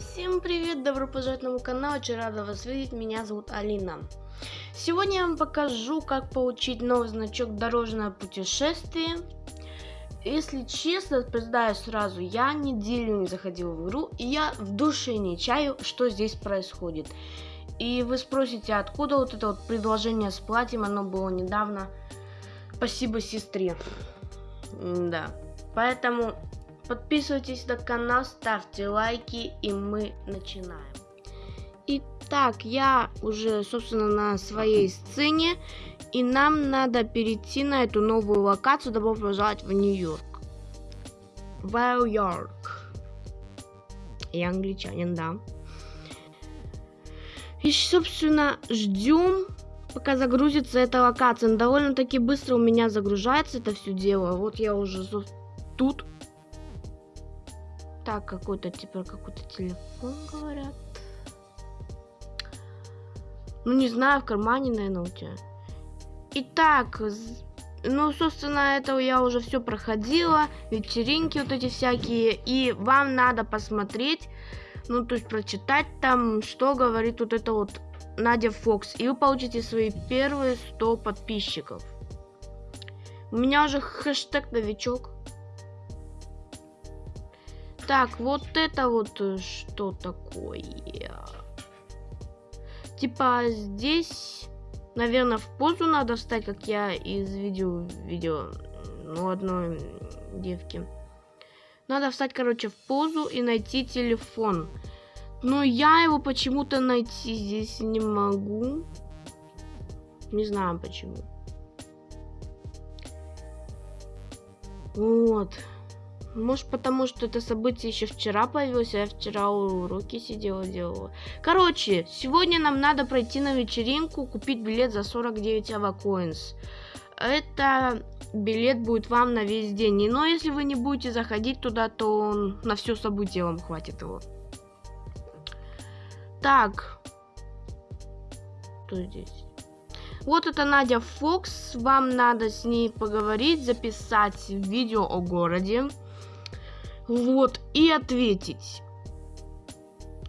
Всем привет, добро пожаловать на мой канал, очень рада вас видеть, меня зовут Алина. Сегодня я вам покажу, как получить новый значок дорожное путешествие. Если честно, признаю сразу, я неделю не заходил в игру, и я в душе не чаю, что здесь происходит. И вы спросите, откуда вот это вот предложение с платьем, оно было недавно. Спасибо сестре. Да. Поэтому Подписывайтесь на канал, ставьте лайки, и мы начинаем. Итак, я уже, собственно, на своей сцене, и нам надо перейти на эту новую локацию. Добро пожаловать в Нью-Йорк. В Нью-Йорк. Я англичанин, да. И, собственно, ждем, пока загрузится эта локация. довольно-таки быстро у меня загружается это все дело. Вот я уже тут так, какой-то, типа, какой-то телефон, говорят. Ну, не знаю, в кармане, наверное, у тебя. Итак, ну, собственно, это я уже все проходила. Вечеринки вот эти всякие. И вам надо посмотреть, ну, то есть прочитать там, что говорит вот это вот Надя Фокс. И вы получите свои первые 100 подписчиков. У меня уже хэштег новичок. Так, вот это вот э, что такое? Типа здесь, наверное, в позу надо встать, как я из видео видео ну, одной девки. Надо встать, короче, в позу и найти телефон. Но я его почему-то найти здесь не могу. Не знаю почему. Вот. Может, потому что это событие еще вчера появилось, а я вчера уроки сидела, делала. Короче, сегодня нам надо пройти на вечеринку, купить билет за 49 авакоинс. Это билет будет вам на весь день. Но если вы не будете заходить туда, то на все событие вам хватит его. Так. Что здесь? Вот это Надя Фокс. Вам надо с ней поговорить, записать видео о городе. Вот, и ответить.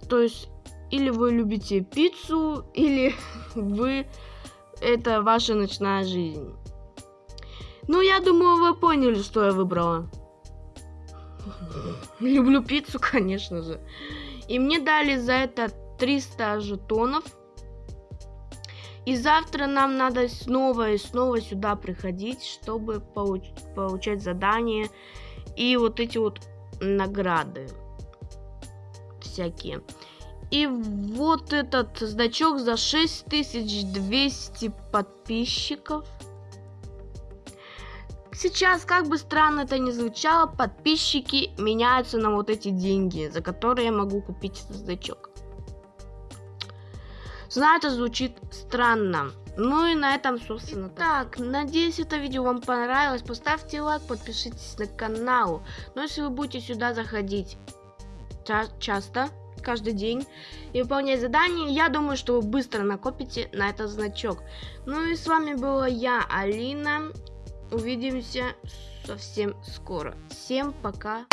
То есть, или вы любите пиццу, или вы... Это ваша ночная жизнь. Ну, я думаю, вы поняли, что я выбрала. Люблю пиццу, конечно же. И мне дали за это 300 жетонов. И завтра нам надо снова и снова сюда приходить, чтобы получ получать задания. И вот эти вот награды всякие. И вот этот значок за 6200 подписчиков. Сейчас, как бы странно это ни звучало, подписчики меняются на вот эти деньги, за которые я могу купить этот значок. Знаю, это звучит странно, ну и на этом, собственно, так. Надеюсь, это видео вам понравилось. Поставьте лайк, подпишитесь на канал. Но если вы будете сюда заходить ча часто, каждый день, и выполнять задания, я думаю, что вы быстро накопите на этот значок. Ну и с вами была я, Алина. Увидимся совсем скоро. Всем пока.